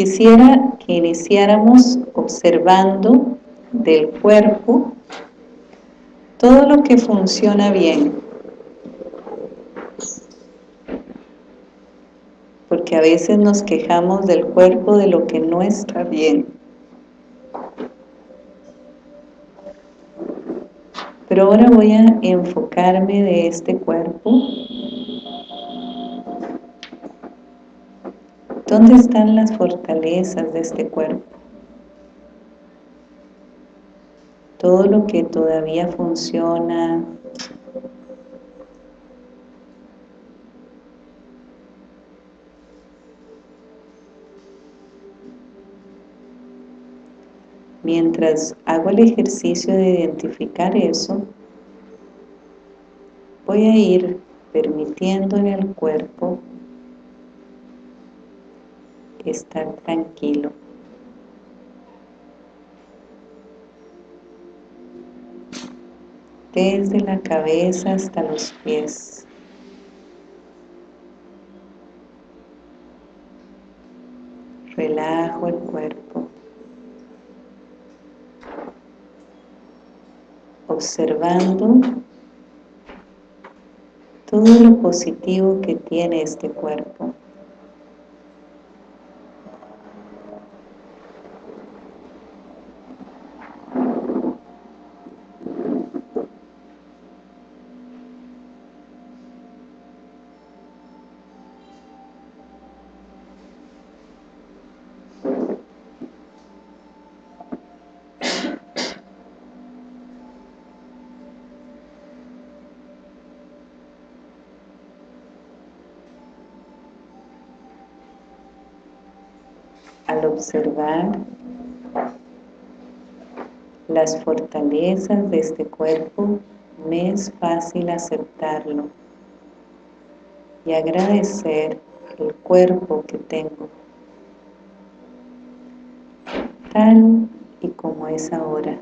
Quisiera que iniciáramos observando del cuerpo todo lo que funciona bien. Porque a veces nos quejamos del cuerpo de lo que no está bien. Pero ahora voy a enfocarme de este cuerpo ¿Dónde están las fortalezas de este cuerpo? Todo lo que todavía funciona, Mientras hago el ejercicio de identificar eso, voy a ir permitiendo en el cuerpo estar tranquilo. Desde la cabeza hasta los pies. Relajo el cuerpo. Observando todo lo positivo que tiene este cuerpo. Observar las fortalezas de este cuerpo, me es fácil aceptarlo y agradecer el cuerpo que tengo, tal y como es ahora.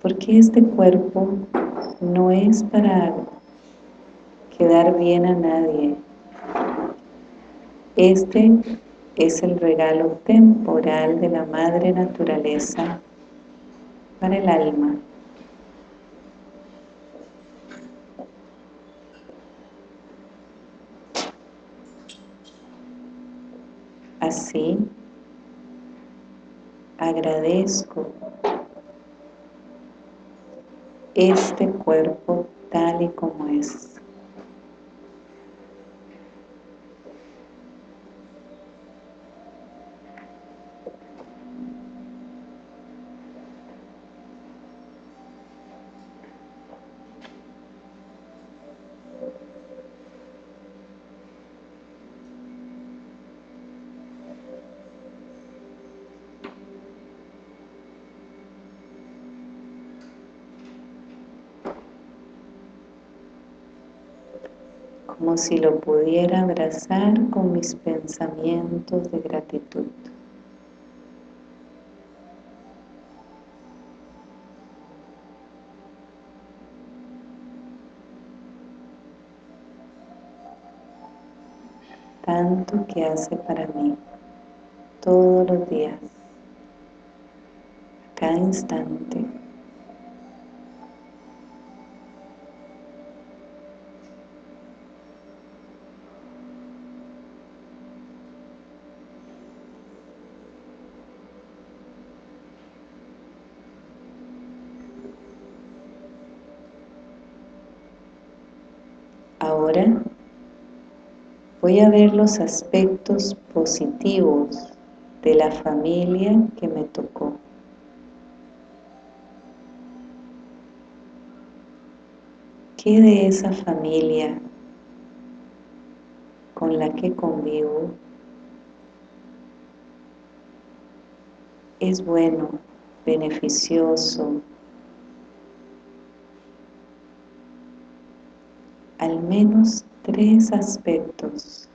Porque este cuerpo no es para quedar bien a nadie, este es el regalo temporal de la Madre Naturaleza para el alma. Así, agradezco este cuerpo tal y como es. Como si lo pudiera abrazar con mis pensamientos de gratitud. Tanto que hace para mí todos los días, cada instante. Voy a ver los aspectos positivos de la familia que me tocó. ¿Qué de esa familia con la que convivo es bueno, beneficioso, al menos tres aspectos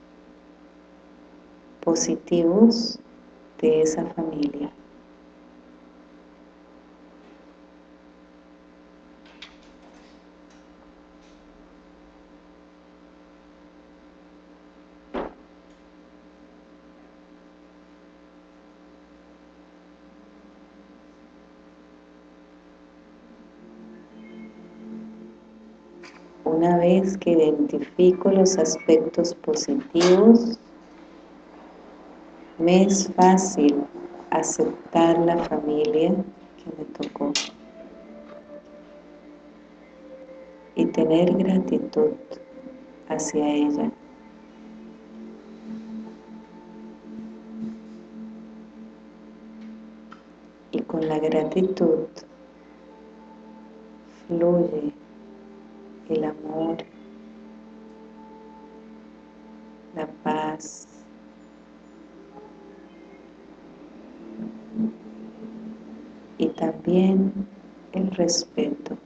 positivos de esa familia. una vez que identifico los aspectos positivos, me es fácil aceptar la familia que me tocó y tener gratitud hacia ella. Y con la gratitud fluye el amor, y también el respeto.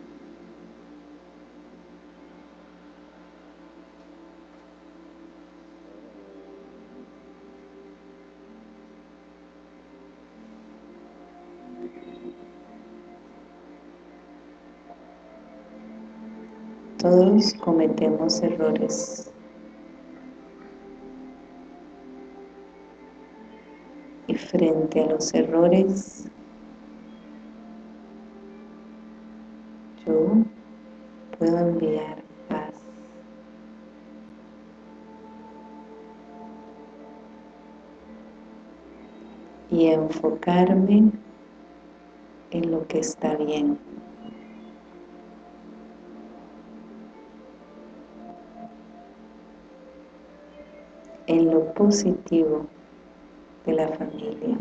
Todos cometemos errores. Frente a los errores, yo puedo enviar paz. Y enfocarme en lo que está bien. en lo positivo de la familia.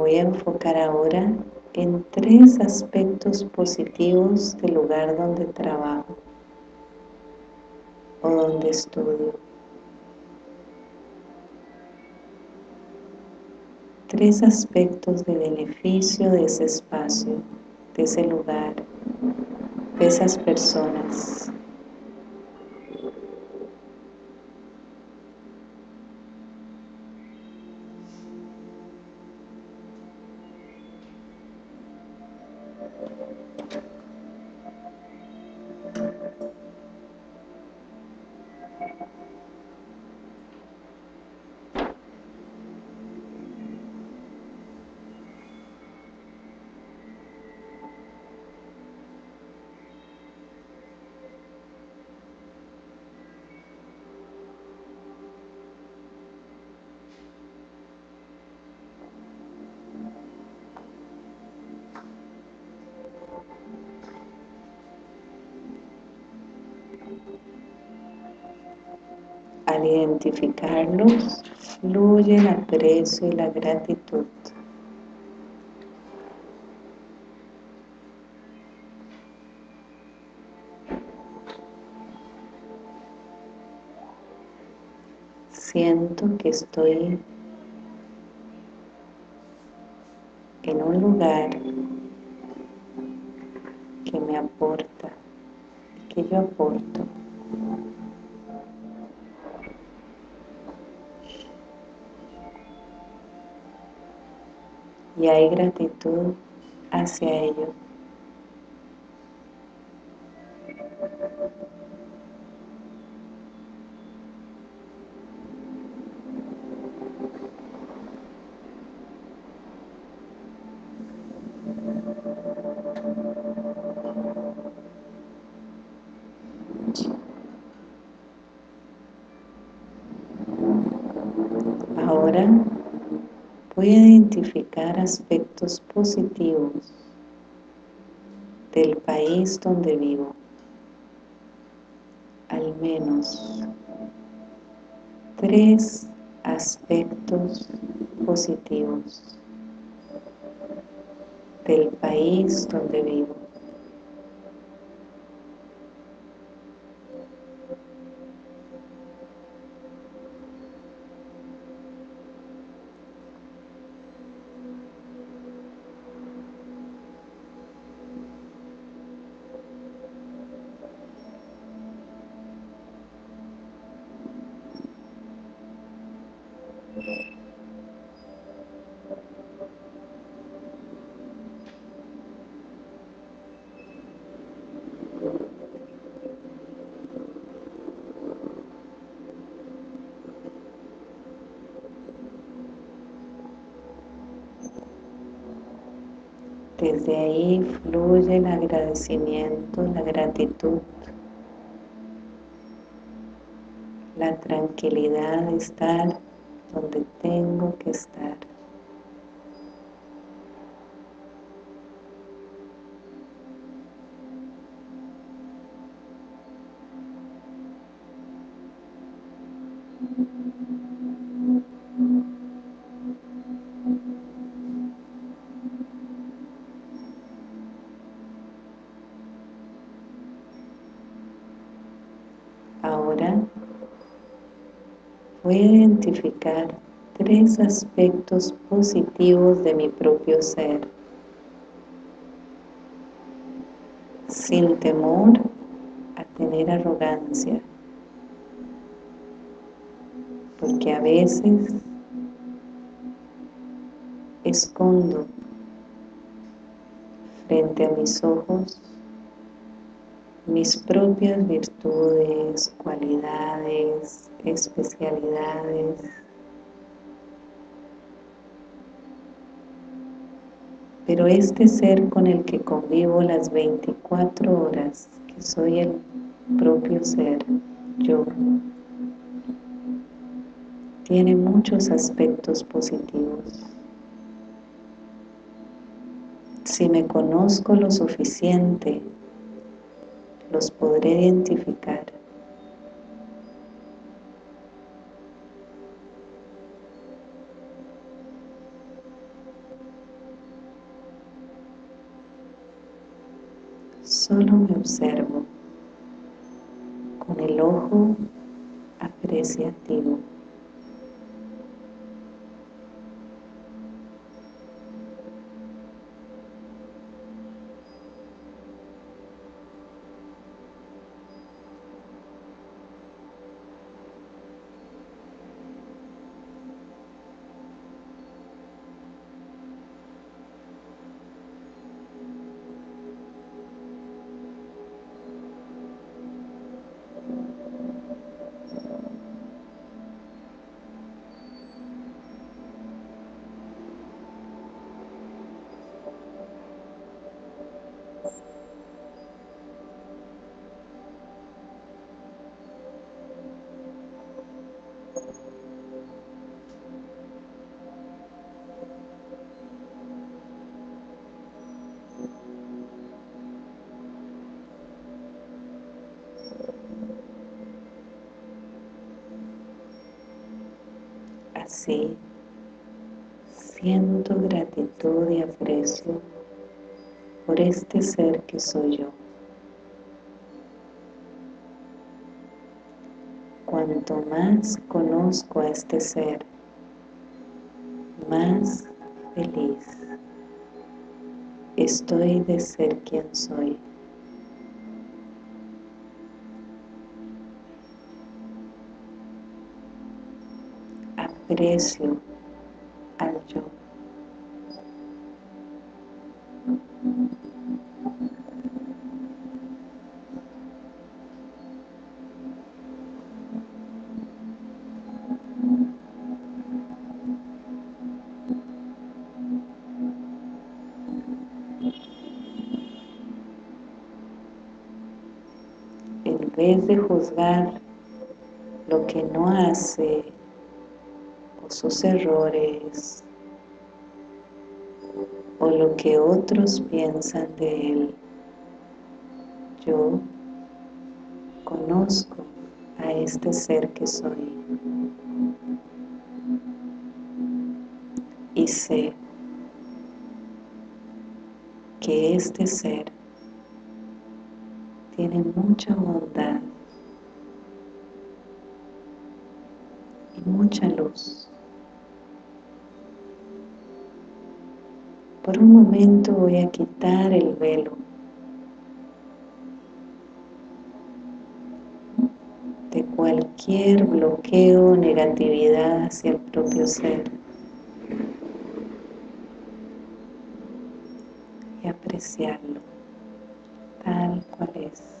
Voy a enfocar ahora en tres aspectos positivos del lugar donde trabajo o donde estudio. Tres aspectos de beneficio de ese espacio, de ese lugar, de esas personas. Identificarlos, fluye el aprecio y la gratitud. Siento que estoy en un lugar y hay gratitud hacia ello. Ahora voy a identificar aspectos positivos del país donde vivo, al menos tres aspectos positivos del país donde vivo. Desde ahí fluye el agradecimiento, la gratitud, la tranquilidad de estar donde tengo que estar. Tres aspectos positivos de mi propio ser. Sin temor a tener arrogancia. Porque a veces escondo frente a mis ojos mis propias virtudes, cualidades, especialidades. Pero este ser con el que convivo las 24 horas, que soy el propio ser, yo, tiene muchos aspectos positivos. Si me conozco lo suficiente los podré identificar. Solo me observo con el ojo apreciativo. Siento gratitud y aprecio por este ser que soy yo. Cuanto más conozco a este ser, más feliz estoy de ser quien soy. Aprecio al yo. En vez de juzgar lo que no hace sus errores o lo que otros piensan de él, yo conozco a este ser que soy y sé que este ser tiene mucha bondad y mucha luz. Por un momento voy a quitar el velo de cualquier bloqueo o negatividad hacia el propio ser. Y apreciarlo tal cual es.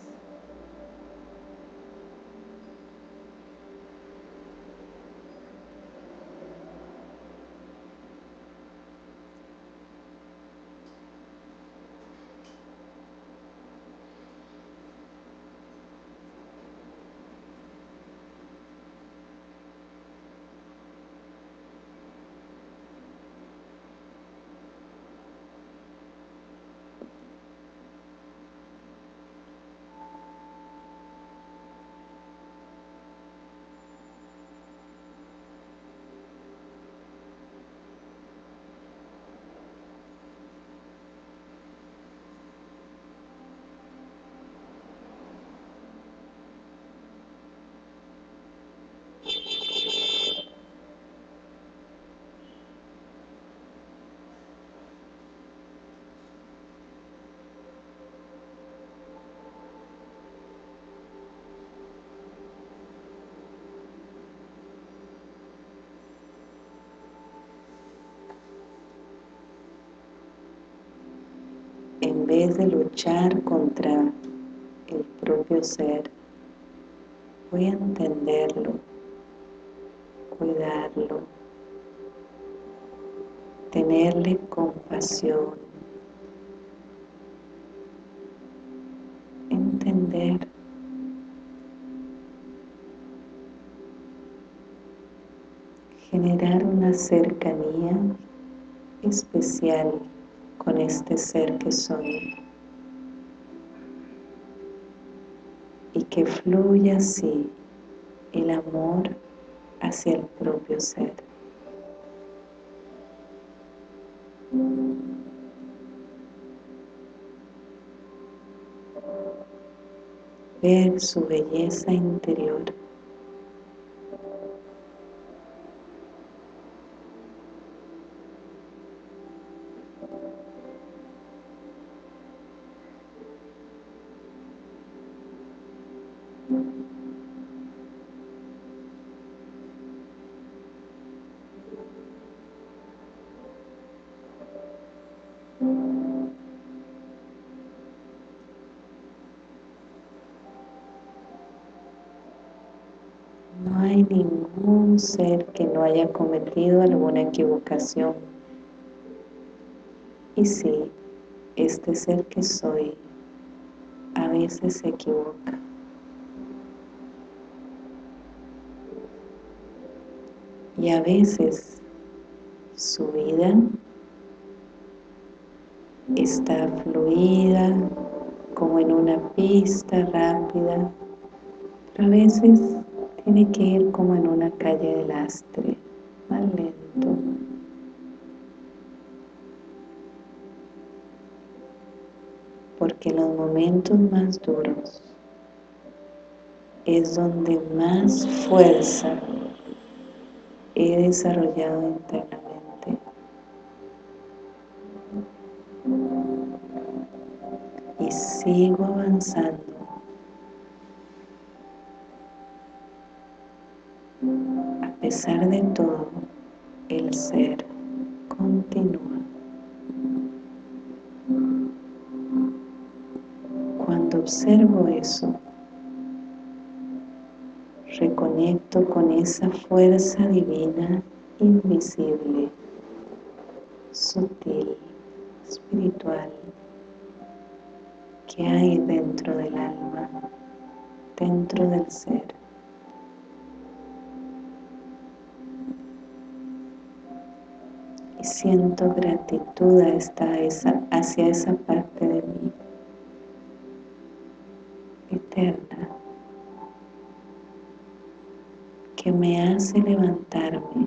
En vez de luchar contra el propio ser, voy a entenderlo, cuidarlo, tenerle compasión, entender generar una cercanía especial este ser que soy. Y que fluya así el amor hacia el propio ser. Ver su belleza interior. Ser que no haya cometido alguna equivocación. Y sí, este ser que soy a veces se equivoca. Y a veces su vida está fluida como en una pista rápida, pero a veces tiene que ir como en una calle de lastre, más lento. Porque los momentos más duros es donde más fuerza he desarrollado internamente. Y sigo avanzando A pesar de todo, el ser continúa. Cuando observo eso, reconecto con esa fuerza divina invisible, sutil, espiritual, que hay dentro del alma, dentro del ser. Siento gratitud hacia esa parte de mí eterna que me hace levantarme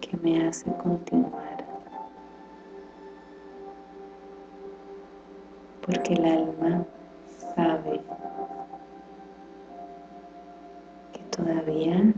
que me hace continuar. Porque el alma sabe que todavía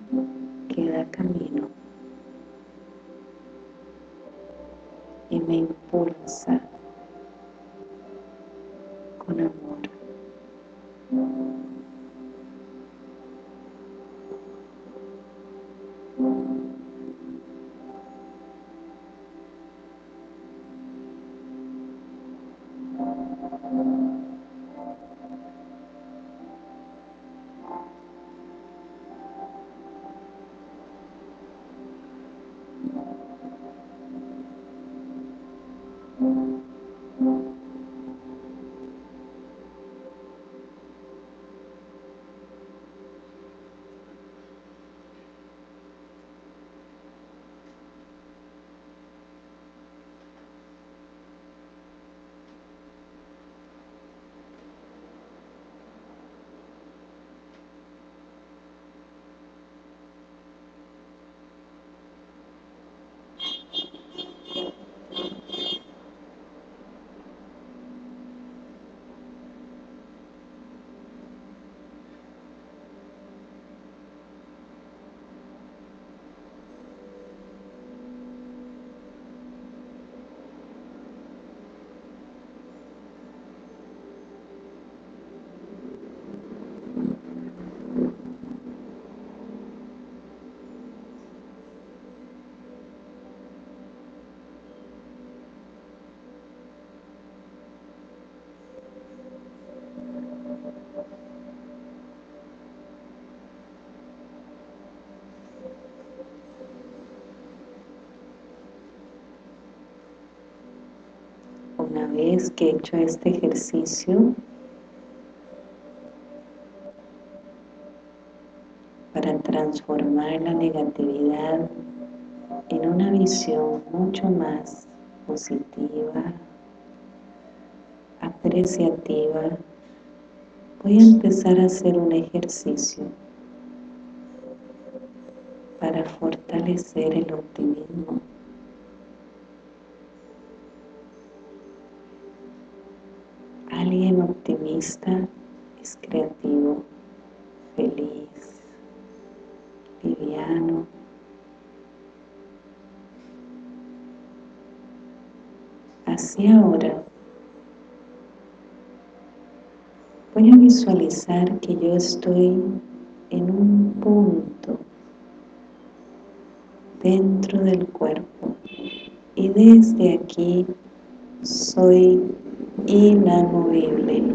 una vez que he hecho este ejercicio para transformar la negatividad en una visión mucho más positiva, apreciativa, voy a empezar a hacer un ejercicio para fortalecer el optimismo. Es creativo, feliz, liviano. Así ahora voy a visualizar que yo estoy en un punto dentro del cuerpo y desde aquí soy inamovible.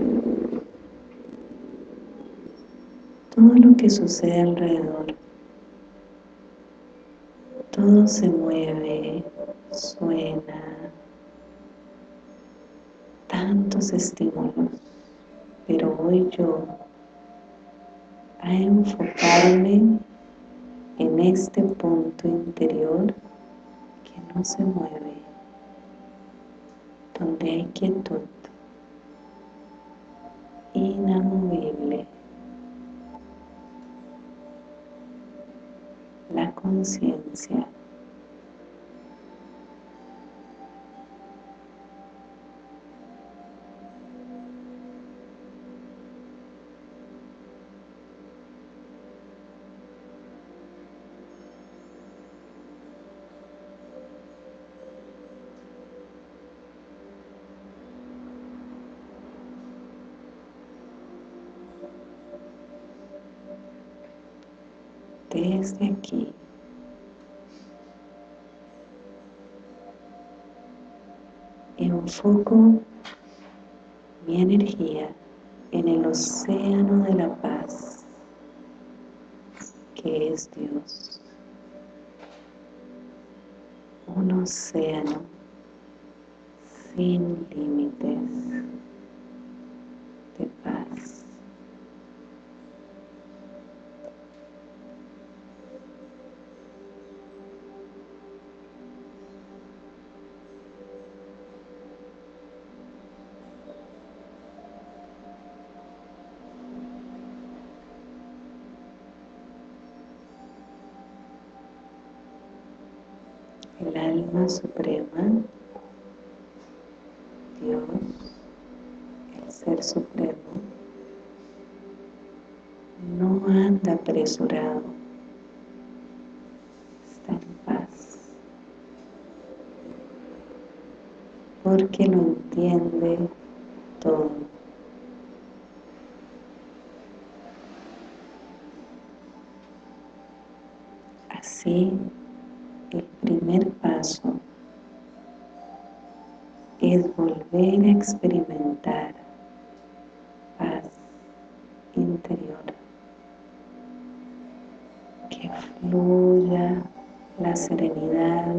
Todo lo que sucede alrededor, todo se mueve, suena, tantos estímulos, pero voy yo a enfocarme en este punto interior que no se mueve, donde hay quietud, inamovible, conciencia Enfoco mi energía en el océano de la paz, que es Dios. Un océano sin límites alma suprema, Dios, el Ser Supremo, no anda apresurado, está en paz, porque lo entiende experimentar paz interior. Que fluya la serenidad,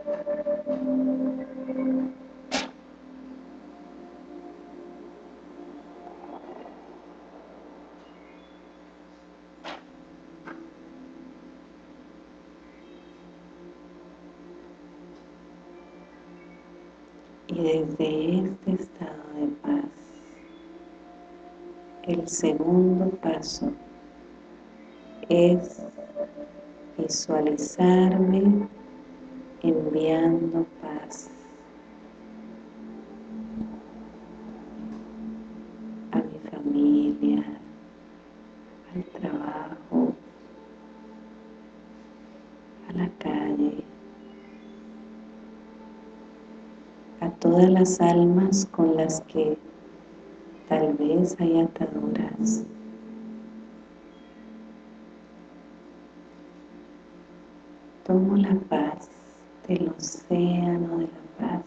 Y desde este estado de paz, el segundo paso es visualizarme paz a mi familia, al trabajo, a la calle, a todas las almas con las que tal vez hay ataduras. Tomo la paz del océano de la paz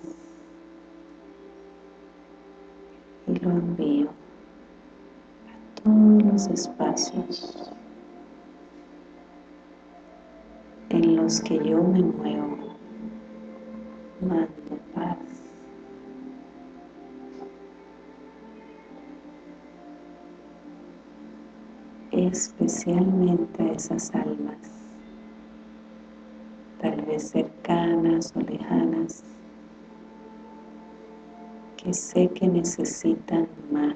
y lo envío a todos los espacios en los que yo me muevo, mando paz. especialmente a esas almas cercanas o lejanas, que sé que necesitan más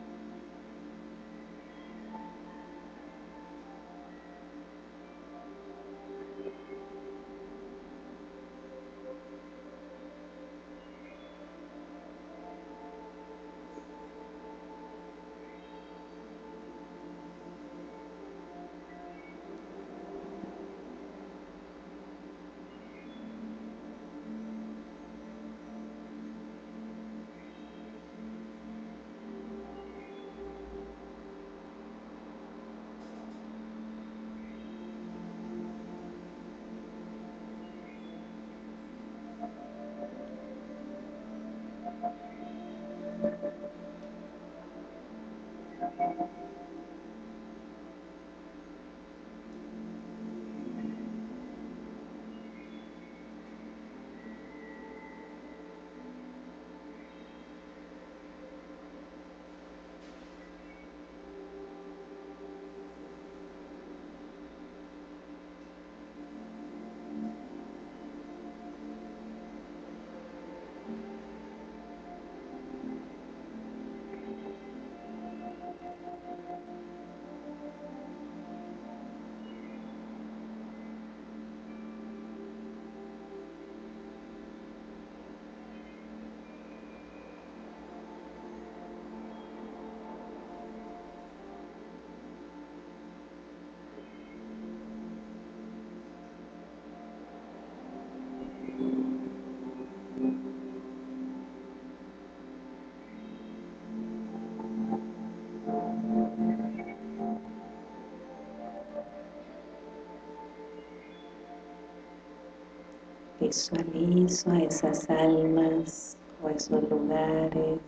Visualizo a esas almas o esos lugares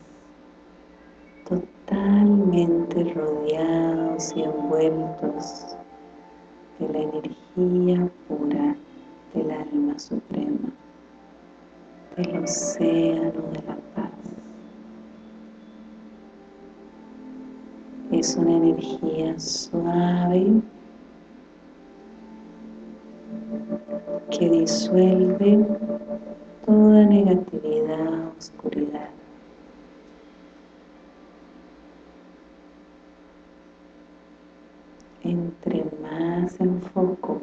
totalmente rodeados y envueltos de la energía pura del alma suprema, del océano de la paz. Es una energía suave que disuelve toda negatividad, oscuridad. Entre más enfoco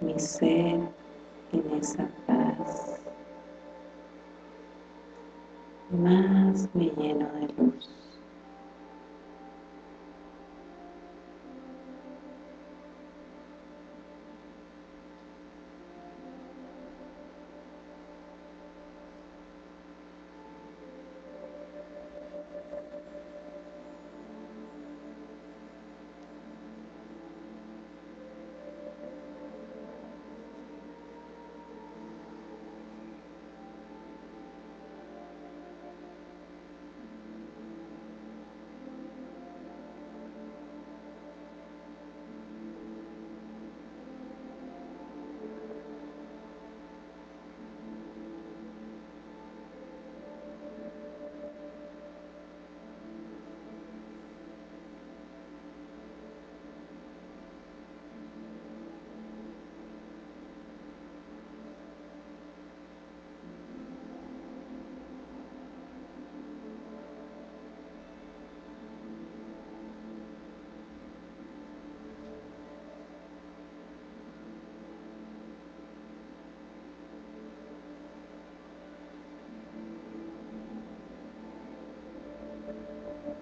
mi ser en esa paz, más me lleno de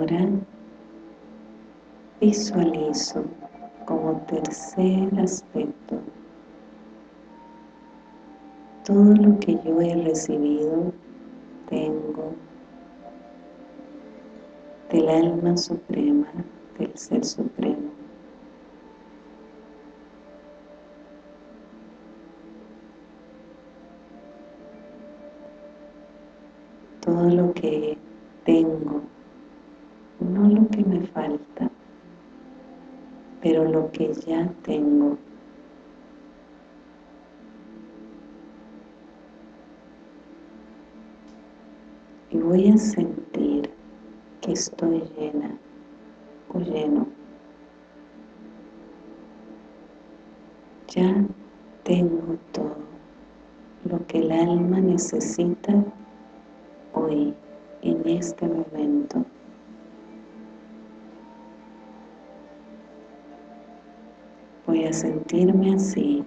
Ahora visualizo como tercer aspecto todo lo que yo he recibido, tengo del alma suprema, del ser supremo. Todo lo que tengo no lo que me falta, pero que ya tengo. Y voy a sentir que estoy llena o lleno. Ya tengo todo lo que el alma necesita hoy, en este momento. Sentirme así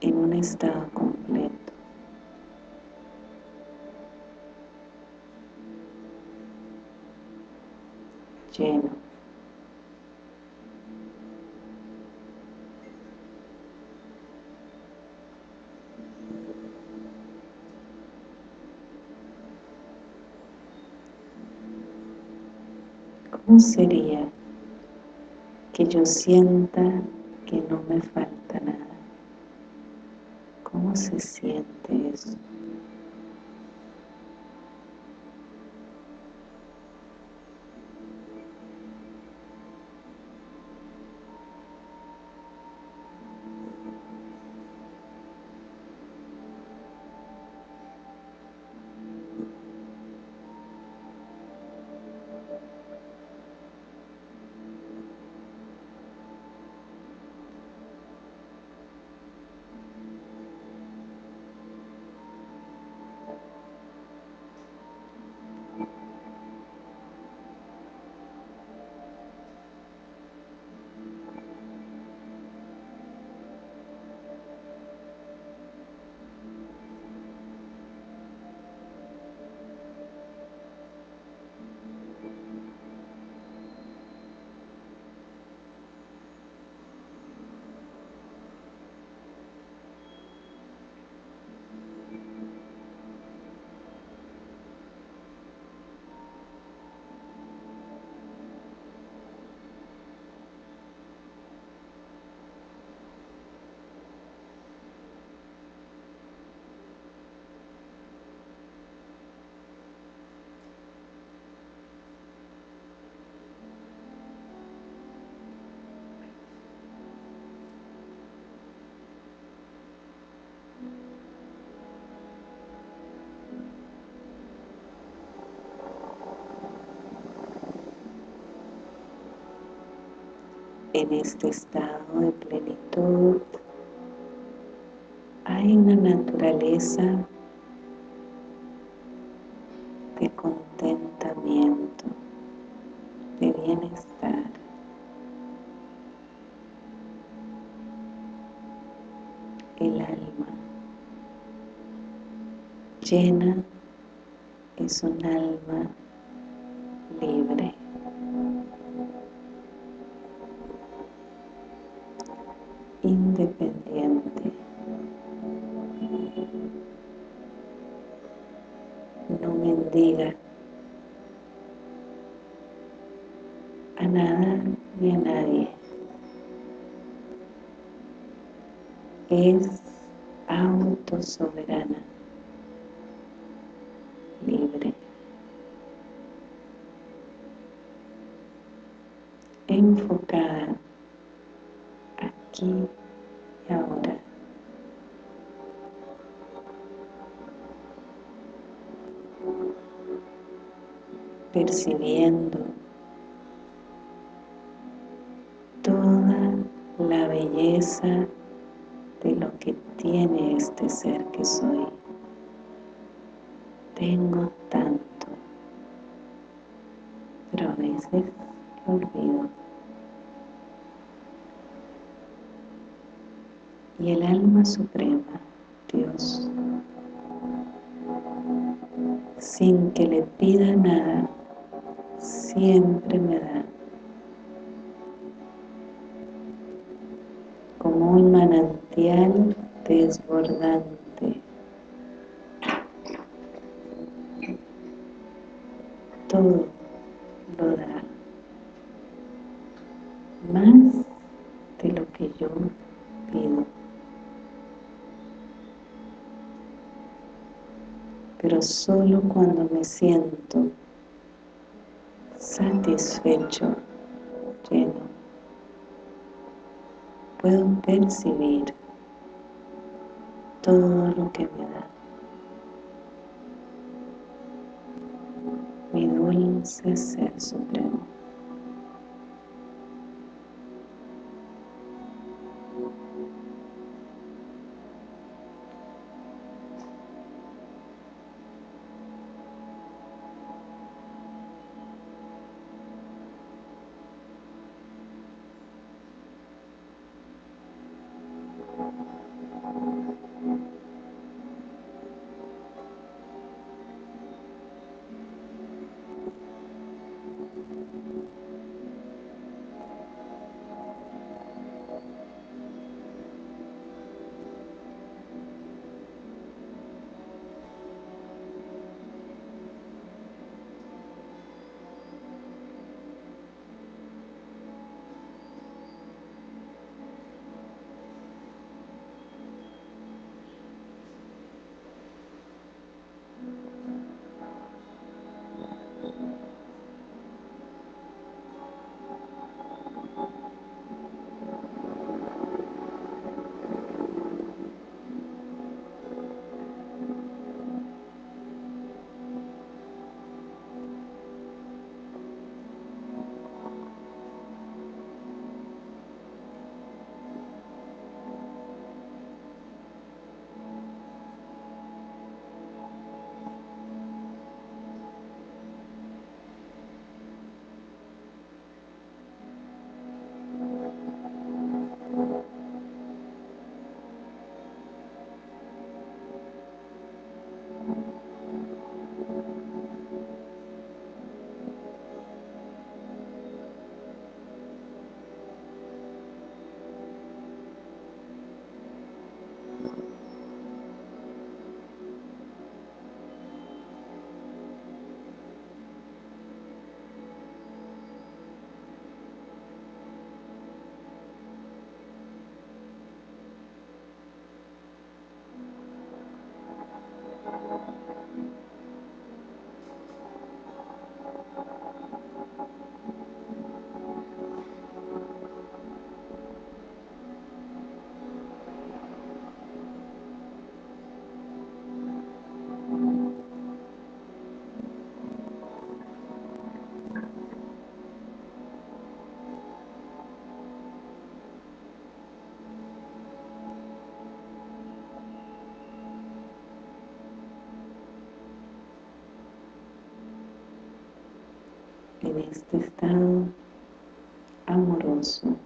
en un estado completo. Lleno. ¿Cómo sería yo sienta que no me falta nada. ¿Cómo se siente eso? En este estado de plenitud hay una naturaleza de contentamiento, de bienestar. El alma llena es un alma Es autosoberana, libre, enfocada aquí y ahora. Percibiendo percibir todo lo que me da. Mi dulce Ser Supremo. En este estado amoroso.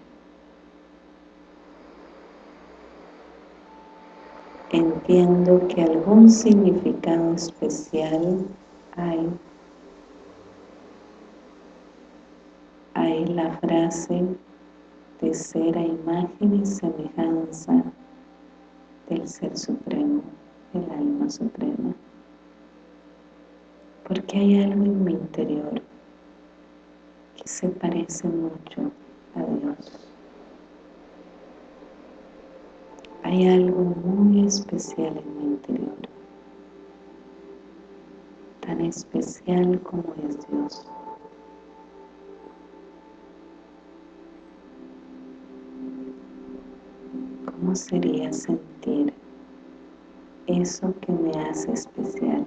Entiendo que algún significado especial hay. Hay la frase de ser a imagen y semejanza del Ser Supremo, el Alma Suprema. Porque hay algo en mi interior se parece mucho a Dios. Hay algo muy especial en mi interior, tan especial como es Dios. ¿Cómo sería sentir eso que me hace especial?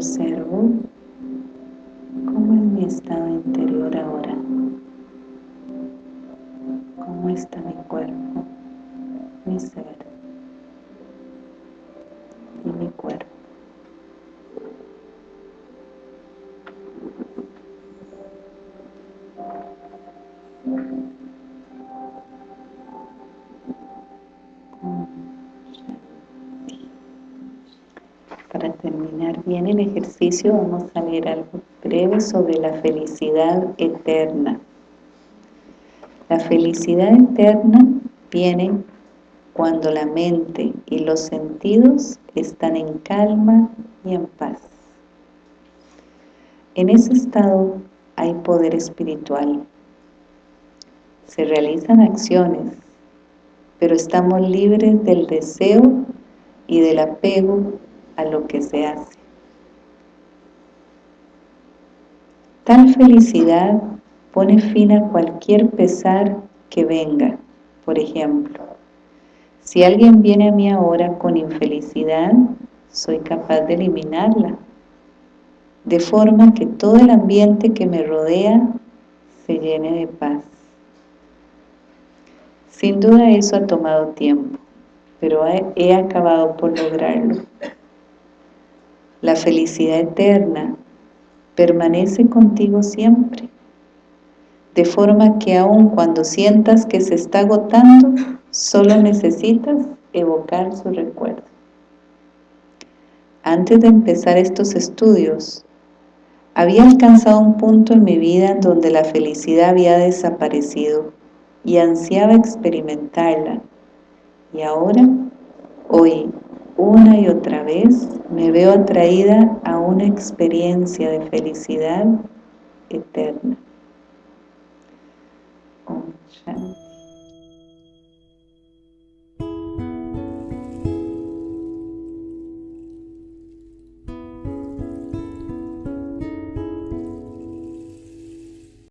Y vamos a leer algo breve sobre la felicidad eterna. La felicidad eterna viene cuando la mente y los sentidos están en calma y en paz. En ese estado hay poder espiritual. Se realizan acciones, pero estamos libres del deseo y del apego a lo que se hace. Tal felicidad pone fin a cualquier pesar que venga, por ejemplo, si alguien viene a mí ahora con infelicidad, soy capaz de eliminarla, de forma que todo el ambiente que me rodea se llene de paz. Sin duda eso ha tomado tiempo, pero he acabado por lograrlo. La felicidad eterna permanece contigo siempre, de forma que aun cuando sientas que se está agotando, Solo necesitas evocar su recuerdo. Antes de empezar estos estudios, había alcanzado un punto en mi vida en donde la felicidad había desaparecido y ansiaba experimentarla. Y ahora, hoy, una y otra vez, me veo atraída a una experiencia de felicidad eterna.